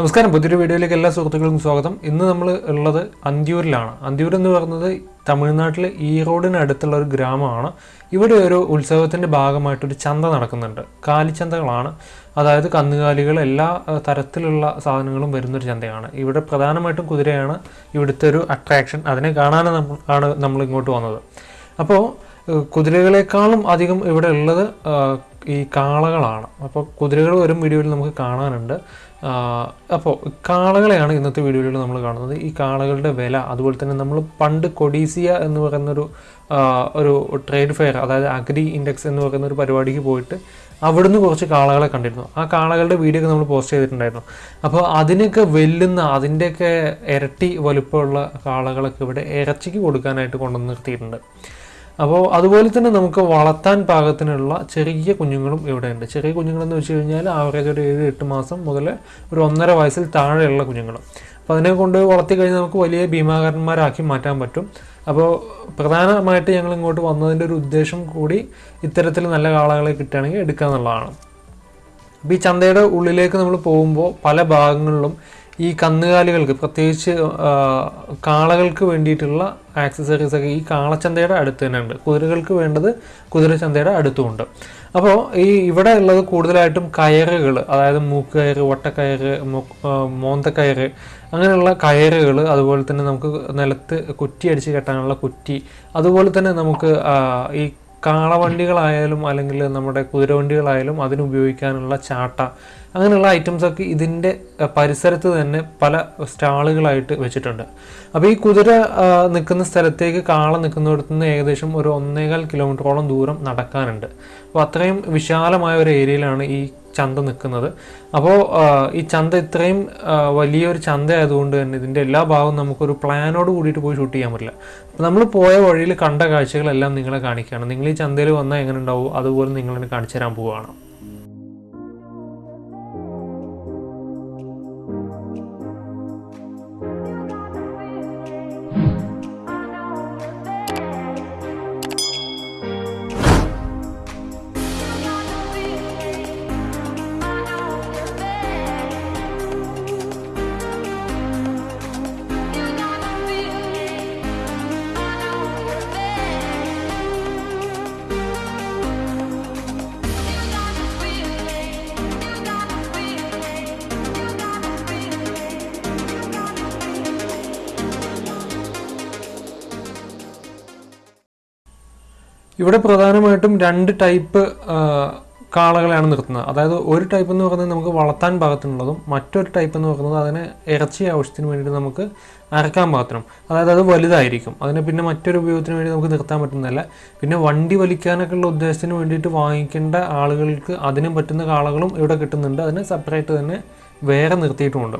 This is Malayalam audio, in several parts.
നമസ്കാരം. പുതിയൊരു വീഡിയോയിലേക്ക് എല്ലാ സുഹൃത്തുക്കൾക്കും സ്വാഗതം. ഇന്ന് നമ്മൾ ഉള്ളത് അന്തിയൂരിലാണ്. അന്തിയൂർ എന്ന് പറയുന്നത് തമിഴ്നാട്ടിലെ ഈറോഡിന് അടുത്തുള്ള ഒരു ഗ്രാമമാണ്. ഇവിടെ ഒരു ഉത്സവത്തിന്റെ ഭാഗമായിട്ടൊരു ചന്ത നടക്കുന്നുണ്ട്. കാലിച്ചന്തകളാണ്. അതായത് കന്നുകാലികൾ എല്ലാ തരത്തിലുള്ള സാധനങ്ങളും വരുന്നൊരു ചന്തയാണ്. ഇവിടെ പ്രധാനമായിട്ടും കുതിരയാണ് ഇവിടുത്തെ ഒരു അട്രാക്ഷൻ അതിനെ കാണാനാണ് നമ്മൾ ആണ് നമ്മൾ ഇങ്ങോട്ട് വന്നത്. അപ്പോൾ കുതിരകളെക്കാളും അധികം ഇവിടെ ഉള്ളത് ഈ കാളകളാണ്. അപ്പോൾ കുതിരകൾ വരും വീഡിയോയിൽ നമുക്ക് കാണാനുണ്ട്. അപ്പോൾ കാളകളെയാണ് ഇന്നത്തെ വീഡിയോയിൽ നമ്മൾ കാണുന്നത്. ഈ കാളകളുടെ വില അതുപോലെ തന്നെ നമ്മൾ പണ്ട് കൊഡീസിയ എന്ന് പറയുന്നൊരു ഒരു ട്രേഡ് ഫെയർ അതായത് അഗ്രി ഇൻഡെക്സ് എന്ന് പറയുന്ന ഒരു പരിപാടിക്ക് പോയിട്ട് അവിടുന്ന് കുറച്ച് കാളകളെ കണ്ടിരുന്നു. ആ കാളകളുടെ വീഡിയോ ഒക്കെ നമ്മൾ പോസ്റ്റ് ചെയ്തിട്ടുണ്ടായിരുന്നു. അപ്പോൾ അതിനൊക്കെ വെല്ലുന്ന അതിന്റെയൊക്കെ ഇരട്ടി വലുപ്പമുള്ള കാളകളൊക്കെ ഇവിടെ ഇറച്ചിക്ക് കൊടുക്കാനായിട്ട് കൊണ്ടുവന്ന് നിർത്തിയിട്ടുണ്ട്. അപ്പോൾ അതുപോലെ തന്നെ നമുക്ക് വളർത്താൻ പാകത്തിനുള്ള ചെറിയ കുഞ്ഞുങ്ങളും ഇവിടെയുണ്ട്. ചെറിയ കുഞ്ഞുങ്ങളെന്ന് വെച്ച് കഴിഞ്ഞാൽ ആവറേജ് ഒരു ഏഴ് എട്ട് മാസം മുതൽ ഒരു ഒന്നര വയസ്സിൽ താഴെയുള്ള കുഞ്ഞുങ്ങൾ അപ്പോൾ അതിനെ കൊണ്ട് വളർത്തി കഴിഞ്ഞാൽ നമുക്ക് വലിയ ഭീമാകാരന്മാരാക്കി മാറ്റാൻ പറ്റും. അപ്പോൾ പ്രധാനമായിട്ട് ഞങ്ങൾ ഇങ്ങോട്ട് വന്നതിന്റെ ഒരു ഉദ്ദേശം കൂടി ഇത്തരത്തിൽ നല്ല കാളകളെ കിട്ടുകയാണെങ്കിൽ എടുക്കുക എന്നുള്ളതാണ്. അപ്പോൾ ഈ ചന്തയുടെ ഉള്ളിലേക്ക് നമ്മൾ പോകുമ്പോൾ പല ഭാഗങ്ങളിലും ഈ കന്നുകാലികൾക്ക് പ്രത്യേകിച്ച് കാളകൾക്ക് വേണ്ടിയിട്ടുള്ള ആക്സസറീസ് ഒക്കെ ഈ കാളച്ചന്തയുടെ അടുത്ത് തന്നെ ഉണ്ട്. കുതിരകൾക്ക് വേണ്ടത് കുതിരച്ചന്തയുടെ അടുത്തുമുണ്ട്. അപ്പോൾ ഈ ഇവിടെ ഉള്ളത് കൂടുതലായിട്ടും കയറുകൾ അതായത് മൂക്കുകയറ് വട്ടക്കയറ് മോന്തക്കയറ് അങ്ങനെയുള്ള കയറുകൾ അതുപോലെ തന്നെ നമുക്ക് നിലത്ത് കുറ്റി അടിച്ച് കെട്ടാനുള്ള കുറ്റി അതുപോലെ തന്നെ നമുക്ക് ഈ കാളവണ്ടികളായാലും അല്ലെങ്കിൽ നമ്മുടെ കുതിരവണ്ടികളായാലും അതിനുപയോഗിക്കാനുള്ള ചാട്ട അങ്ങനെയുള്ള ഐറ്റംസ് ഒക്കെ ഇതിന്റെ പരിസരത്ത് തന്നെ പല സ്റ്റാളുകളായിട്ട് വെച്ചിട്ടുണ്ട്. അപ്പോൾ ഈ കുതിര നിൽക്കുന്ന സ്ഥലത്തേക്ക് കാള നിൽക്കുന്നിടത്തു നിന്ന് ഏകദേശം ഒരു ഒന്നേകാൽ കിലോമീറ്ററോളം ദൂരം നടക്കാനുണ്ട്. അപ്പോൾ അത്രയും വിശാലമായ ഒരു ഏരിയയിലാണ് ഈ ചന്ത നിൽക്കുന്നത്. അപ്പോൾ ഈ ചന്ത ഇത്രയും വലിയൊരു ചന്ത ആയതുകൊണ്ട് തന്നെ ഇതിന്റെ എല്ലാ ഭാഗവും നമുക്കൊരു പ്ലാനോട് കൂടിയിട്ട് പോയി ഷൂട്ട് ചെയ്യാൻ പറ്റില്ല. അപ്പോൾ നമ്മൾ പോയ വഴിയിൽ കണ്ട കാഴ്ചകളെല്ലാം നിങ്ങളെ കാണിക്കുകയാണ്. നിങ്ങൾ ഈ ചന്തയിൽ വന്നാൽ എങ്ങനെ ഉണ്ടാവും? അതുപോലെ നിങ്ങളെ കാണിച്ചു തരാൻ പോവുകയാണ്. ഇവിടെ പ്രധാനമായിട്ടും രണ്ട് ടൈപ്പ് കാളകളെയാണ് നിർത്തുന്നത്. അതായത് ഒരു ടൈപ്പ് എന്ന് പറയുന്നത് നമുക്ക് വളർത്താൻ ഭാഗത്തിനുള്ളതും മറ്റൊരു ടൈപ്പ് എന്ന് പറയുന്നത് അതിനെ ഇറച്ചി ആവശ്യത്തിന് വേണ്ടിയിട്ട് നമുക്ക് അരക്കാൻ പാകത്തിനും. അതായത് അത് വലുതായിരിക്കും. അതിനെ പിന്നെ മറ്റൊരു ഉപയോഗത്തിന് വേണ്ടി നമുക്ക് നിർത്താൻ പറ്റുന്നതല്ല. പിന്നെ വണ്ടി വലിക്കാനൊക്കെ ഉള്ള ഉദ്ദേശത്തിന് വേണ്ടിയിട്ട് വാങ്ങിക്കേണ്ട ആളുകൾക്ക് അതിനും പറ്റുന്ന കാളകളും ഇവിടെ കിട്ടുന്നുണ്ട്. അതിന് സെപ്പറേറ്റ് തന്നെ വേറെ നിർത്തിയിട്ടുമുണ്ട്.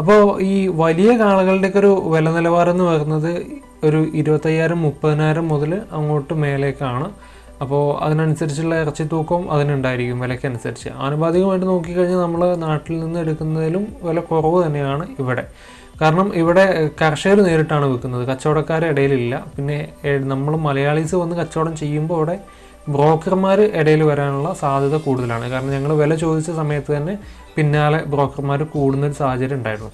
അപ്പോൾ ഈ വലിയ കാളകളുടെയൊക്കെ ഒരു വില നിലവാരം എന്ന് പറയുന്നത് ഒരു ഇരുപത്തയ്യായിരം മുപ്പതിനായിരം മുതൽ അങ്ങോട്ട് മേലേക്കാണ്. അപ്പോൾ അതിനനുസരിച്ചുള്ള ഇറച്ചി തൂക്കവും അതിനുണ്ടായിരിക്കും വിലയ്ക്കനുസരിച്ച് ആനുപാതികമായിട്ട് നോക്കിക്കഴിഞ്ഞാൽ നമ്മൾ നാട്ടിൽ നിന്ന് എടുക്കുന്നതിലും വില കുറവ് തന്നെയാണ് ഇവിടെ. കാരണം ഇവിടെ കർഷകർ നേരിട്ടാണ് വിൽക്കുന്നത്. കച്ചവടക്കാരെ ഇടയിലില്ല. പിന്നെ നമ്മൾ മലയാളീസ് വന്ന് കച്ചവടം ചെയ്യുമ്പോൾ അവിടെ ബ്രോക്കർമാർ ഇടയിൽ വരാനുള്ള സാധ്യത കൂടുതലാണ്. കാരണം ഞങ്ങൾ വില ചോദിച്ച സമയത്ത് തന്നെ പിന്നാലെ ബ്രോക്കർമാർ കൂടുന്ന ഒരു സാഹചര്യം ഉണ്ടായിരുന്നു.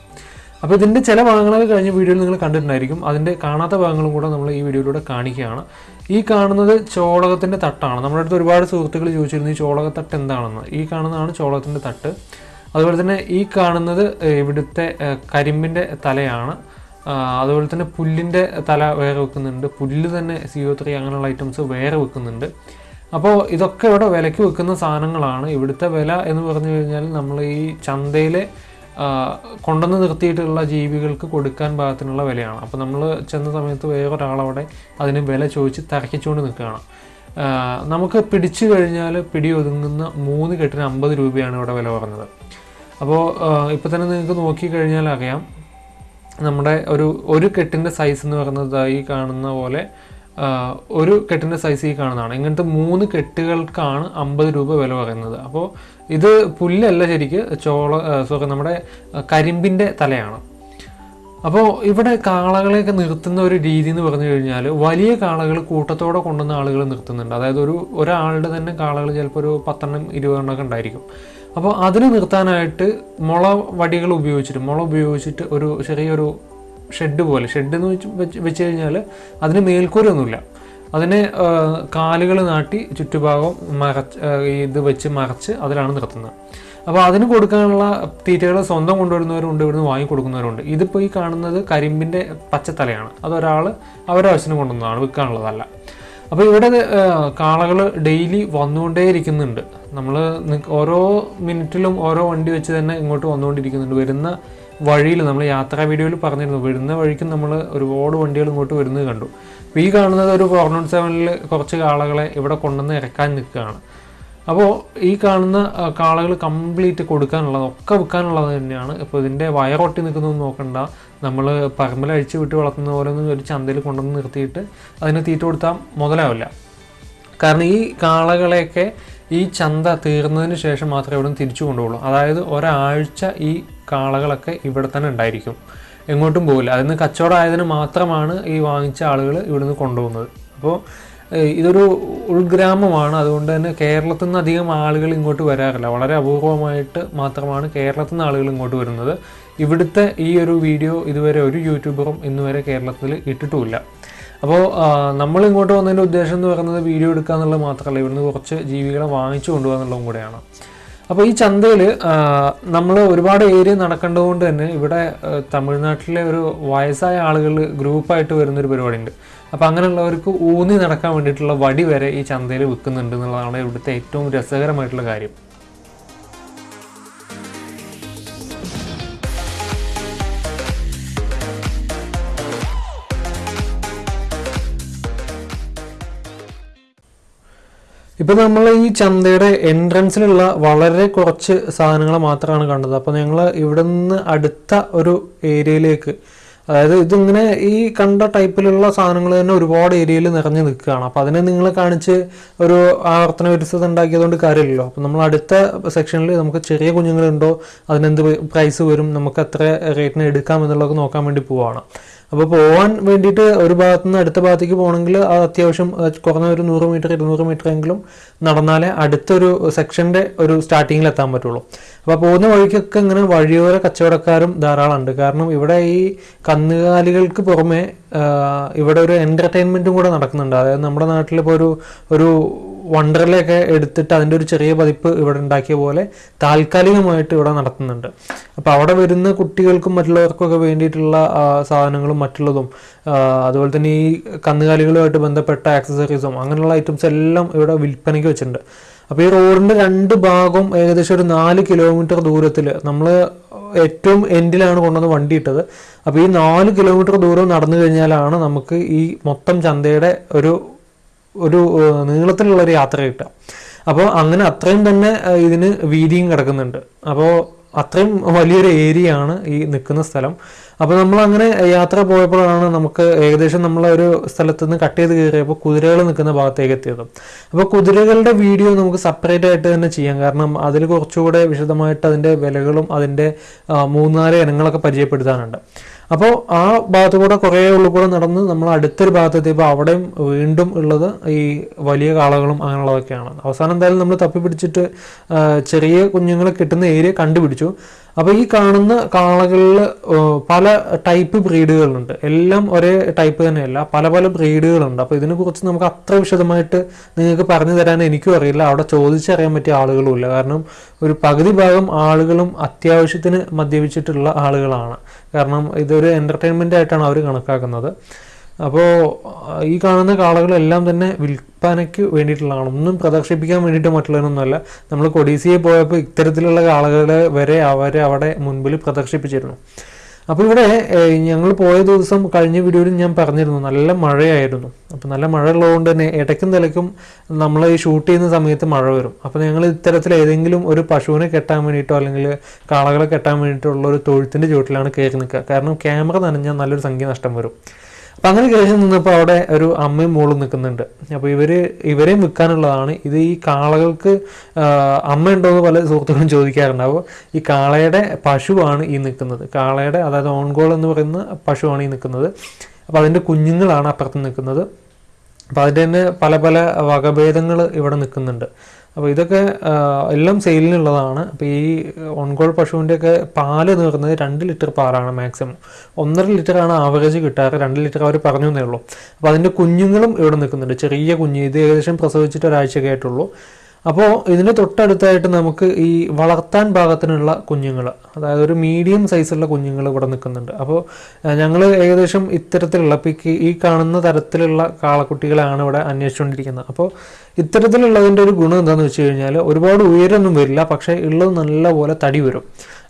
അപ്പോൾ ഇതിന്റെ ചില ഭാഗങ്ങളൊക്കെ കഴിഞ്ഞ വീഡിയോയിൽ നിങ്ങൾ കണ്ടിട്ടുണ്ടായിരിക്കും. അതിന്റെ കാണാത്ത ഭാഗങ്ങളും കൂടെ നമ്മൾ ഈ വീഡിയോയിലൂടെ കാണിക്കുകയാണ്. ഈ കാണുന്നത് ചോളകത്തിന്റെ തട്ടാണ്. നമ്മുടെ അടുത്ത് ഒരുപാട് സുഹൃത്തുക്കൾ ചോദിച്ചിരുന്നു ഈ ചോളകത്തട്ട് എന്താണെന്ന്? ഈ കാണുന്നതാണ് ചോളകത്തിന്റെ തട്ട്. അതുപോലെ തന്നെ ഈ കാണുന്നത് ഇവിടുത്തെ കരിമ്പിന്റെ തലയാണ്. അതുപോലെ തന്നെ പുല്ലിന്റെ തല വേറെ വെക്കുന്നുണ്ട്. പുല്ല് തന്നെ സി ഒ ത്രീ അങ്ങനെയുള്ള ഐറ്റംസ് വേറെ വെക്കുന്നുണ്ട്. അപ്പോൾ ഇതൊക്കെ ഇവിടെ വിലയ്ക്ക് വെക്കുന്ന സാധനങ്ങളാണ്. ഇവിടുത്തെ വില എന്ന് പറഞ്ഞു കഴിഞ്ഞാൽ നമ്മൾ ഈ ചന്തയിലെ കൊണ്ടുവന്ന് നിർത്തിയിട്ടുള്ള ജീവികൾക്ക് കൊടുക്കാൻ പാകത്തിനുള്ള വിലയാണ്. അപ്പോൾ നമ്മൾ ചെന്ന സമയത്ത് വേറൊരാളവിടെ അതിന് വില ചോദിച്ച് തരക്കിച്ചുകൊണ്ട് നിൽക്കുകയാണ്. നമുക്ക് പിടിച്ചു കഴിഞ്ഞാൽ പിടി ഒതുങ്ങുന്ന മൂന്ന് കെട്ടിന് അമ്പത് രൂപയാണ് ഇവിടെ വില പറഞ്ഞത്. അപ്പോൾ ഇപ്പോൾ തന്നെ നിങ്ങൾക്ക് നോക്കിക്കഴിഞ്ഞാൽ അറിയാം. നമ്മുടെ ഒരു ഒരു കെട്ടിന്റെ സൈസ് എന്ന് പറയുന്നത് ഈ കാണുന്ന പോലെ ഒരു കെട്ടിന്റെ സൈസ് ഈ കാണുന്നതാണ്. ഇങ്ങനത്തെ മൂന്ന് കെട്ടുകൾക്കാണ് അമ്പത് രൂപ വില പറയുന്നത്. അപ്പോൾ ഇത് പുല്ലല്ല ശരിക്ക് ചോള സോറി നമ്മുടെ കരിമ്പിന്റെ തലയാണ്. അപ്പോൾ ഇവിടെ കാളകളെയൊക്കെ നിർത്തുന്ന ഒരു രീതി എന്ന് പറഞ്ഞു കഴിഞ്ഞാൽ വലിയ കാളകൾ കൂട്ടത്തോടെ കൊണ്ടുവന്ന ആളുകൾ നിർത്തുന്നുണ്ട്. അതായത് ഒരു ഒരാളുടെ തന്നെ കാളകൾ ചിലപ്പോൾ ഒരു പത്തെണ്ണം ഇരുപതെണ്ണം ഒക്കെ ഉണ്ടായിരിക്കും. അപ്പോൾ അതിന് നിർത്താനായിട്ട് മുള വടികൾ ഉപയോഗിച്ചിട്ട് മുള ഉപയോഗിച്ചിട്ട് ഒരു ചെറിയൊരു ഷെഡ് പോലെ. ഷെഡ് എന്ന് വെച്ച് വെച്ച് കഴിഞ്ഞാൽ അതിന് മേൽക്കൂരൊന്നുമില്ല. അതിനെ കാലുകൾ നാട്ടി ചുറ്റുഭാഗം മറച്ച് ഇത് വെച്ച് മറച്ച് അതിലാണ് നിർത്തുന്നത്. അപ്പോൾ അതിന് കൊടുക്കാനുള്ള തീറ്റകൾ സ്വന്തം കൊണ്ടുവരുന്നവരുണ്ട് ഇവിടുന്ന് വാങ്ങി കൊടുക്കുന്നവരുണ്ട്. ഇതിപ്പോൾ ഈ കാണുന്നത് കരിമ്പിന്റെ പച്ചത്തലയാണ്. അതൊരാൾ അവരുടെ ആവശ്യത്തിന് കൊണ്ടുവന്നതാണ് വിൽക്കാനുള്ളതല്ല. അപ്പോൾ ഇവിടെ കാളകൾ ഡെയിലി വന്നുകൊണ്ടേയിരിക്കുന്നുണ്ട്. നമ്മൾ ഓരോ മിനിറ്റിലും ഓരോ വണ്ടി വെച്ച് തന്നെ ഇങ്ങോട്ട് വന്നുകൊണ്ടിരിക്കുന്നുണ്ട്. വരുന്ന വഴിയിൽ നമ്മൾ യാത്രാ വീഡിയോയിൽ പറഞ്ഞിരുന്നു. വരുന്ന വഴിക്കും നമ്മൾ ഒരുപാട് വണ്ടികൾ ഇങ്ങോട്ട് വരുന്നത് കണ്ടു. അപ്പോൾ ഈ കാണുന്നത് ഒരു ഫോർ നോട്ട് സെവനിൽ കുറച്ച് കാളകളെ ഇവിടെ കൊണ്ടുവന്ന് ഇറക്കാൻ നിൽക്കുകയാണ്. അപ്പോൾ ഈ കാണുന്ന കാളകൾ കംപ്ലീറ്റ് കൊടുക്കാനുള്ളത് ഒക്കെ വിൽക്കാനുള്ളത് തന്നെയാണ്. ഇപ്പോൾ ഇതിന്റെ വയറൊട്ടി നിൽക്കുന്നതൊന്നും നോക്കണ്ട. നമ്മൾ പറമ്പിൽ അഴിച്ചു വിട്ട് വളർത്തുന്ന പോലെ ഒന്നും ഒരു ചന്തയിൽ കൊണ്ടുവന്ന് നിർത്തിയിട്ട് അതിനെ തീറ്റ കൊടുത്താൽ മുതലാവില്ല. കാരണം ഈ കാളകളെയൊക്കെ ഈ ചന്ത തീർന്നതിന് ശേഷം മാത്രമേ ഇവിടെ തിരിച്ചു കൊണ്ടുപോകുള്ളൂ. അതായത് ഒരാഴ്ച ഈ കാളകളൊക്കെ ഇവിടെ തന്നെ ഉണ്ടായിരിക്കും. എങ്ങോട്ടും പോകില്ല. അതിന് കച്ചവടം ആയതിന് മാത്രമാണ് ഈ വാങ്ങിച്ച ആളുകൾ ഇവിടുന്ന് കൊണ്ടുപോകുന്നത്. അപ്പോൾ ഇതൊരു ഉൾഗ്രാമമാണ്. അതുകൊണ്ട് തന്നെ കേരളത്തിൽ നിന്ന് അധികം ആളുകൾ ഇങ്ങോട്ട് വരാറില്ല. വളരെ അപൂർവമായിട്ട് മാത്രമാണ് കേരളത്തിൽ നിന്ന് ആളുകൾ ഇങ്ങോട്ട് വരുന്നത്. ഇവിടുത്തെ ഈ ഒരു വീഡിയോ ഇതുവരെ ഒരു യൂട്യൂബറും ഇന്നുവരെ കേരളത്തിൽ ഇട്ടിട്ടുമില്ല. അപ്പോൾ നമ്മൾ ഇങ്ങോട്ട് വന്നതിന്റെ ഉദ്ദേശം എന്ന് പറയുന്നത് വീഡിയോ എടുക്കുക എന്നുള്ളത് മാത്രമല്ല. ഇവിടുന്ന് കുറച്ച് ജീവികളെ വാങ്ങിച്ചു കൊണ്ടുപോകുക എന്നുള്ളതും കൂടെയാണ്. അപ്പോൾ ഈ ചന്തയിൽ നമ്മൾ ഒരുപാട് ഏരിയ നടക്കേണ്ടതുകൊണ്ട് തന്നെ ഇവിടെ തമിഴ്നാട്ടിലെ ഒരു വയസ്സായ ആളുകൾ ഗ്രൂപ്പായിട്ട് വരുന്നൊരു പരിപാടിയുണ്ട്. അപ്പോൾ അങ്ങനെയുള്ളവർക്ക് ഊന്നി നടക്കാൻ വേണ്ടിയിട്ടുള്ള വടി വരെ ഈ ചന്തയിൽ വിൽക്കുന്നുണ്ട് എന്നുള്ളതാണ് ഇവിടുത്തെ ഏറ്റവും രസകരമായിട്ടുള്ള കാര്യം. ഇപ്പൊ നമ്മൾ ഈ ചന്തയുടെ എൻട്രൻസിലുള്ള വളരെ കുറച്ച് സാധനങ്ങൾ മാത്രമാണ് കണ്ടത്. അപ്പോൾ ഞങ്ങൾ ഇവിടെ നിന്ന് അടുത്ത ഒരു ഏരിയയിലേക്ക് അതായത് ഇതിങ്ങനെ ഈ കണ്ട ടൈപ്പിലുള്ള സാധനങ്ങൾ തന്നെ ഒരുപാട് ഏരിയയിൽ നിറഞ്ഞു നിൽക്കുകയാണ്. അപ്പോൾ അതിനെ നിങ്ങൾ കാണിച്ച് ഒരു ആവർത്തന വിരസത ഉണ്ടാക്കിയതുകൊണ്ട് കാര്യമില്ലല്ലോ. അപ്പോൾ നമ്മൾ അടുത്ത സെക്ഷനിൽ നമുക്ക് ചെറിയ കുഞ്ഞുങ്ങളുണ്ടോ അതിനെന്ത് പ്രൈസ് വരും നമുക്ക് എത്ര റേറ്റിന് എടുക്കാം എന്നുള്ളതൊക്കെ നോക്കാൻ വേണ്ടി പോവാണ്. അപ്പോൾ പോകാൻ വേണ്ടിയിട്ട് ഒരു ഭാഗത്ത് നിന്ന് അടുത്ത ഭാഗത്തേക്ക് പോകണമെങ്കിൽ അത് അത്യാവശ്യം കുറഞ്ഞ ഒരു നൂറ് മീറ്റർ ഇരുന്നൂറ് മീറ്റർ എങ്കിലും നടന്നാലേ അടുത്തൊരു സെക്ഷന്റെ ഒരു സ്റ്റാർട്ടിങ്ങിൽ എത്താൻ പറ്റുള്ളൂ. അപ്പോൾ പോകുന്ന വഴിക്കൊക്കെ ഇങ്ങനെ വഴിയോര കച്ചവടക്കാരും ധാരാളം ഉണ്ട് കാരണം ഇവിടെ ഈ കന്നുകാലികൾക്ക് പുറമെ ഇവിടെ ഒരു എന്റർടൈൻമെന്റും കൂടെ നടക്കുന്നുണ്ട്. അതായത് നമ്മുടെ നാട്ടിലിപ്പോൾ ഒരു ഒരു വണ്ടർലയൊക്കെ എടുത്തിട്ട് അതിന്റെ ഒരു ചെറിയ പതിപ്പ് ഇവിടെ ഉണ്ടാക്കിയ പോലെ താൽക്കാലികമായിട്ട് ഇവിടെ നടത്തുന്നുണ്ട്. അപ്പോൾ അവിടെ വരുന്ന കുട്ടികൾക്കും മറ്റുള്ളവർക്കൊക്കെ വേണ്ടിയിട്ടുള്ള സാധനങ്ങളും മറ്റുള്ളതും അതുപോലെ തന്നെ ഈ കന്നുകാലികളുമായിട്ട് ബന്ധപ്പെട്ട ആക്സസറീസും അങ്ങനെയുള്ള ഐറ്റംസ് എല്ലാം ഇവിടെ വിൽപ്പനയ്ക്ക് വെച്ചിട്ടുണ്ട്. അപ്പോൾ ഈ റോഡിന്റെ രണ്ട് ഭാഗവും ഏകദേശം ഒരു നാല് കിലോമീറ്റർ ദൂരത്തിൽ നമ്മൾ ഏറ്റവും എൻഡിലാണ് കൊണ്ടുവന്ന് വണ്ടി ഇട്ടത്. അപ്പോൾ ഈ നാല് കിലോമീറ്റർ ദൂരം നടന്നു കഴിഞ്ഞാലാണ് നമുക്ക് ഈ മൊത്തം ചന്തയുടെ ഒരു ഒരു നീളത്തിലുള്ള ഒരു യാത്ര കിട്ടുക. അപ്പോൾ അങ്ങനെ അത്രയും തന്നെ ഇതിന് വീതിയും കിടക്കുന്നുണ്ട്. അപ്പോൾ അത്രയും വലിയൊരു ഏരിയ ആണ് ഈ നിൽക്കുന്ന സ്ഥലം. അപ്പോൾ നമ്മൾ അങ്ങനെ യാത്ര പോയപ്പോഴാണ് നമുക്ക് ഏകദേശം നമ്മൾ ഒരു സ്ഥലത്ത് നിന്ന് കട്ട് ചെയ്ത് കയറിയപ്പോൾ കുതിരകൾ നിൽക്കുന്ന ഭാഗത്തേക്ക് എത്തിയത്. അപ്പോൾ കുതിരകളുടെ വീഡിയോ നമുക്ക് സെപ്പറേറ്റ് ആയിട്ട് തന്നെ ചെയ്യാം. കാരണം അതിൽ കുറച്ചുകൂടെ വിശദമായിട്ട് അതിന്റെ വിലകളും അതിന്റെ മൂന്നാൽ ഇനങ്ങളൊക്കെ പരിചയപ്പെടുത്താനുണ്ട്. അപ്പോൾ ആ ഭാഗത്ത് കൂടെ കുറേ ഉള്ളിൽ കൂടെ നടന്ന് നമ്മൾ അടുത്തൊരു ഭാഗത്തെത്തിയപ്പോൾ അവിടെയും വീണ്ടും ഉള്ളത് ഈ വലിയ കാളകളും അങ്ങനെയുള്ളതൊക്കെയാണ്. അവസാനം എന്തായാലും നമ്മൾ തപ്പിപ്പിടിച്ചിട്ട് പിടിച്ചിട്ട് ചെറിയ കുഞ്ഞുങ്ങളെ കിട്ടുന്ന ഏരിയ കണ്ടുപിടിച്ചു. അപ്പോൾ ഈ കാണുന്ന കാളകളിൽ പല ടൈപ്പ് ബ്രീഡുകളുണ്ട്. എല്ലാം ഒരേ ടൈപ്പ് തന്നെയല്ല പല പല ബ്രീഡുകളുണ്ട്. അപ്പോൾ ഇതിനെക്കുറിച്ച് നമുക്ക് അത്ര വിശദമായിട്ട് നിങ്ങൾക്ക് പറഞ്ഞു തരാൻ എനിക്കും അറിയില്ല. അവിടെ ചോദിച്ചറിയാൻ പറ്റിയ ആളുകളുമില്ല കാരണം ഒരു പകുതി ഭാഗം ആളുകളും അത്യാവശ്യത്തിന് മദ്യപിച്ചിട്ടുള്ള ആളുകളാണ്. കാരണം ഇതൊരു എന്റർടൈൻമെന്റ് ആയിട്ടാണ് അവർ കണക്കാക്കുന്നത്. അപ്പോൾ ഈ കാണുന്ന കാളകളെല്ലാം തന്നെ വിൽപ്പനയ്ക്ക് വേണ്ടിയിട്ടുള്ളതാണ്. ഒന്നും പ്രദർശിപ്പിക്കാൻ വേണ്ടിയിട്ട് മറ്റുള്ളതിനൊന്നുമല്ല നമ്മൾ കൊടീസിയെ പോയപ്പോൾ ഇത്തരത്തിലുള്ള കാളകളെ വരെ അവരെ അവിടെ മുൻപിൽ പ്രദർശിപ്പിച്ചിരുന്നു. അപ്പോൾ ഇവിടെ ഞങ്ങൾ പോയ ദിവസം കഴിഞ്ഞ വീഡിയോയിൽ ഞാൻ പറഞ്ഞിരുന്നു നല്ല മഴയായിരുന്നു. അപ്പോൾ നല്ല മഴ ഉള്ളതുകൊണ്ട് തന്നെ ഇടയ്ക്കും നിലയ്ക്കും നമ്മൾ ഈ ഷൂട്ട് ചെയ്യുന്ന സമയത്ത് മഴ വരും. അപ്പോൾ ഞങ്ങൾ ഇത്തരത്തിൽ ഏതെങ്കിലും ഒരു പശുവിനെ കെട്ടാൻ വേണ്ടിയിട്ടോ അല്ലെങ്കിൽ കാളകളെ കെട്ടാൻ വേണ്ടിയിട്ടുള്ള ഒരു തൊഴുത്തിന്റെ ചുവട്ടിലാണ് കയറി നിൽക്കുക. കാരണം ക്യാമറ നനഞ്ഞാൽ നല്ലൊരു സംഖ്യ നഷ്ടം വരും. അപ്പം അങ്ങനെ കയറി നിന്നപ്പോൾ അവിടെ ഒരു അമ്മയും മോളും നിൽക്കുന്നുണ്ട് അപ്പോൾ ഇവർ ഇവരെയും വിൽക്കാനുള്ളതാണ്. ഇത് ഈ കാളകൾക്ക് അമ്മ ഉണ്ടോ എന്ന് പല സുഹൃത്തുക്കളും ചോദിക്കാറുണ്ട്. അപ്പോൾ ഈ കാളയുടെ പശുവാണ് ഈ നിൽക്കുന്നത്. കാളയുടെ അതായത് ഓൺഗോൾ എന്ന് പറയുന്ന പശുവാണ് ഈ നിൽക്കുന്നത്. അപ്പോൾ അതിന്റെ കുഞ്ഞുങ്ങളാണ് അപ്പുറത്ത് നിൽക്കുന്നത്. അപ്പോൾ അതിന്റെ തന്നെ പല പല വകഭേദങ്ങൾ ഇവിടെ നിൽക്കുന്നുണ്ട്. അപ്പോൾ ഇതൊക്കെ എല്ലാം സെയിലിനുള്ളതാണ്. അപ്പോൾ ഈ ഓൺകോൾ പശുവിന്റെയൊക്കെ പാൽ നേർന്നത് രണ്ട് ലിറ്റർ പാലാണ് മാക്സിമം ഒന്നര ലിറ്ററാണ് ആവറേജ് കിട്ടാറ് രണ്ട് ലിറ്റർ അവർ പറഞ്ഞു എന്നേ ഉള്ളൂ. അപ്പോൾ അതിന്റെ കുഞ്ഞുങ്ങളും ഇവിടെ നിൽക്കുന്നുണ്ട്. ചെറിയ കുഞ്ഞ് ഇത് ഏകദേശം പ്രസവിച്ചിട്ട് ഒരാഴ്ചയൊക്കെ ആയിട്ടുള്ളൂ. അപ്പോൾ ഇതിന് തൊട്ടടുത്തായിട്ട് നമുക്ക് ഈ വളർത്താൻ പാകത്തിനുള്ള കുഞ്ഞുങ്ങൾ അതായത് ഒരു മീഡിയം സൈസുള്ള കുഞ്ഞുങ്ങൾ ഇവിടെ നിൽക്കുന്നുണ്ട്. അപ്പോൾ ഞങ്ങൾ ഏകദേശം ഇത്തരത്തിലുള്ള ഇപ്പോൾ ഈ- കാണുന്ന തരത്തിലുള്ള കാളക്കുട്ടികളാണ് ഇവിടെ അന്വേഷിച്ചുകൊണ്ടിരിക്കുന്നത്. അപ്പോൾ ഇത്തരത്തിലുള്ളതിന്റെ ഒരു ഗുണം എന്താണെന്ന് വെച്ച് കഴിഞ്ഞാൽ ഒരുപാട് ഉയരൊന്നും വരില്ല പക്ഷേ ഉള്ളത് നല്ലപോലെ തടി വരും.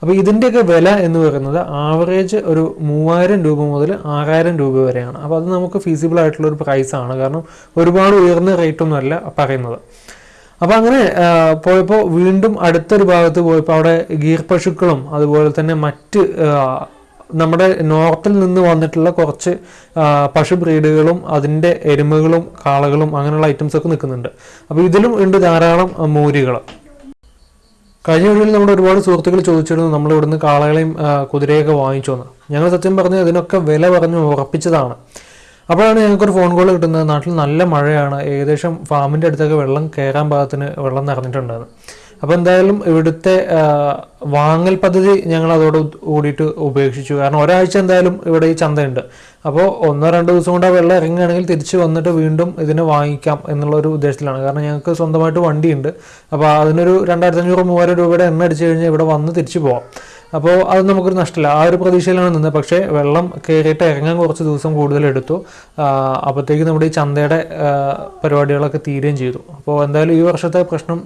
അപ്പോൾ ഇതിന്റെയൊക്കെ വില എന്ന് പറയുന്നത് ആവറേജ് ഒരു മൂവായിരം രൂപ മുതൽ ആറായിരം രൂപ വരെയാണ്. അപ്പോൾ അത് നമുക്ക് ഫീസിബിൾ ആയിട്ടുള്ള ഒരു പ്രൈസാണ് കാരണം ഒരുപാട് ഉയർന്ന റേറ്റൊന്നുമല്ല പറയുന്നത്. അപ്പോൾ അങ്ങനെ പോയപ്പോ പോയപ്പോൾ വീണ്ടും അടുത്തൊരു ഭാഗത്ത് പോയപ്പോൾ അവിടെ ഗീർ പശുക്കളും അതുപോലെ തന്നെ മറ്റ് നമ്മുടെ നോർത്തിൽ നിന്ന് വന്നിട്ടുള്ള കുറച്ച് പശു ബ്രീഡുകളും അതിന്റെ എരുമകളും കാളകളും അങ്ങനെയുള്ള ഐറ്റംസ് ഒക്കെ നിൽക്കുന്നുണ്ട്. അപ്പോൾ ഇതിലും ഉണ്ട് ധാരാളം മൂരികൾ കഴിഞ്ഞ വീഡിയോയിൽ നമ്മുടെ ഒരുപാട് സുഹൃത്തുക്കൾ ചോദിച്ചിരുന്നു നമ്മൾ ഇവിടുന്ന് കാളകളെയും കുതിരയൊക്കെ വാങ്ങിച്ചു വന്ന് ഞങ്ങൾ സത്യം പറഞ്ഞ് ഇതിനൊക്കെ വില പറഞ്ഞ് ഉറപ്പിച്ചതാണ്. അപ്പോഴാണ് ഞങ്ങൾക്കൊരു ഫോൺ കോൾ കിട്ടുന്നത്. നാട്ടിൽ നല്ല മഴയാണ്. ഏകദേശം ഫാമിന്റെ അടുത്തൊക്കെ വെള്ളം കയറാൻ പാകത്തിന് വെള്ളം നിറഞ്ഞിട്ടുണ്ടായിരുന്നു. അപ്പോൾ എന്തായാലും ഇവിടുത്തെ വാങ്ങൽ പദ്ധതി ഞങ്ങൾ അതോട് കൂടിയിട്ട് ഉപേക്ഷിച്ചു. കാരണം ഒരാഴ്ച എന്തായാലും ഇവിടെ ഈ ചന്തയുണ്ട്. അപ്പോൾ ഒന്നോ രണ്ടോ ദിവസം കൊണ്ട് ആ വെള്ളം ഇറങ്ങുകയാണെങ്കിൽ തിരിച്ച് വന്നിട്ട് വീണ്ടും ഇതിനെ വാങ്ങിക്കാം എന്നുള്ള ഒരു ഉദ്ദേശത്തിലാണ്. കാരണം ഞങ്ങൾക്ക് സ്വന്തമായിട്ട് വണ്ടിയുണ്ട്. അപ്പോൾ അതിനൊരു രണ്ടായിരത്തി അഞ്ഞൂറ് മൂവായിരം രൂപയുടെ എണ്ണ അടിച്ചു കഴിഞ്ഞാൽ ഇവിടെ വന്ന് തിരിച്ചു പോവാം. അപ്പോൾ അത് നമുക്കൊരു നഷ്ടമില്ല ആ ഒരു പ്രതീക്ഷയിലാണ് നിന്നത്. പക്ഷേ വെള്ളം കയറിയിട്ട് ഇറങ്ങാൻ കുറച്ച് ദിവസം കൂടുതൽ എടുത്തു. അപ്പോഴത്തേക്ക് നമ്മുടെ ഈ ചന്തയുടെ പരിപാടികളൊക്കെ തീരുകയും ചെയ്തു. അപ്പോൾ എന്തായാലും ഈ വർഷത്തെ പ്രശ്നം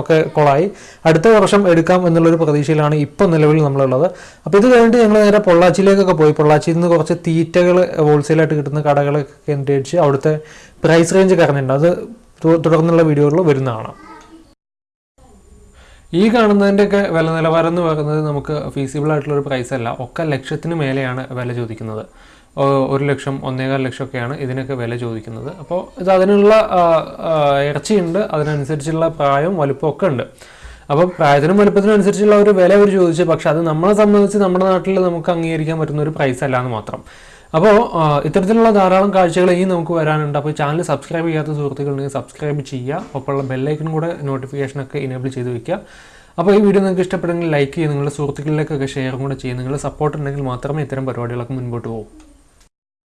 ഒക്കെ കൊളായി. അടുത്ത വർഷം എടുക്കാം എന്നുള്ളൊരു പ്രതീക്ഷയിലാണ് ഇപ്പോൾ നിലവിൽ നമ്മളുള്ളത്. അപ്പോൾ ഇത് കഴിഞ്ഞിട്ട് ഞങ്ങൾ നേരെ പൊള്ളാച്ചിയിലേക്കൊക്കെ പോയി. പൊള്ളാച്ചിയിൽ നിന്ന് കുറച്ച് തീറ്റകൾ ഹോൾസെയിലായിട്ട് കിട്ടുന്ന കടകളൊക്കെ കേന്ദ്രീകരിച്ച് അവിടുത്തെ പ്രൈസ് റേഞ്ച് ഒക്കെ അറിഞ്ഞിട്ടുണ്ട് അത് തുടർന്നുള്ള വീഡിയോകളിൽ വരുന്നതാണ്. ഈ കാണുന്നതിന്റെയൊക്കെ വില നിലവാരം എന്ന് പറയുന്നത് നമുക്ക് ഫീസിബിൾ ആയിട്ടുള്ള ഒരു പ്രൈസ് അല്ല. ഒക്കെ ലക്ഷത്തിന് മേലെയാണ് വില ചോദിക്കുന്നത്. ഒരു ലക്ഷം ഒന്നേകാൽ ലക്ഷമൊക്കെയാണ് ഇതിനൊക്കെ വില ചോദിക്കുന്നത്. അപ്പോൾ ഇത് അതിനുള്ള ഇറച്ചിയുണ്ട്. അതിനനുസരിച്ചുള്ള പ്രായവും വലുപ്പവും ഒക്കെ ഉണ്ട്. അപ്പോൾ പ്രായത്തിനും വലുപ്പത്തിനും അനുസരിച്ചുള്ള ഒരു വില അവർ ചോദിച്ചു. പക്ഷെ അത് നമ്മളെ സംബന്ധിച്ച് നമ്മുടെ നാട്ടിൽ നമുക്ക് അംഗീകരിക്കാൻ പറ്റുന്ന ഒരു പ്രൈസ് അല്ല എന്ന് മാത്രം. അപ്പോൾ ഇത്തരത്തിലുള്ള ധാരാളം കാഴ്ചകൾ ഇനി നമുക്ക് വരാനുണ്ട്. അപ്പോൾ ചാനൽ സബ്സ്ക്രൈബ് ചെയ്യാത്ത സുഹൃത്തുക്കളുണ്ടെങ്കിൽ സബ്സ്ക്രൈബ് ചെയ്യുക. ഒപ്പമുള്ള ബെല്ലൈക്കൺ കൂടെ നോട്ടിഫിക്കേഷനൊക്കെ ഇനേബിൾ ചെയ്ത് വെക്കുക. അപ്പോൾ ഈ വീഡിയോ നിങ്ങൾക്ക് ഇഷ്ടപ്പെടുമെങ്കിൽ ലൈക്ക് ചെയ്യുക. നിങ്ങളുടെ സുഹൃത്തുക്കളിലേക്കൊക്കെ ഷെയറും കൂടെ ചെയ്യുക. നിങ്ങളുടെ സപ്പോർട്ട് ഉണ്ടെങ്കിൽ മാത്രമേ ഇത്തരം പരിപാടികളൊക്കെ മുൻപോട്ട് പോകും.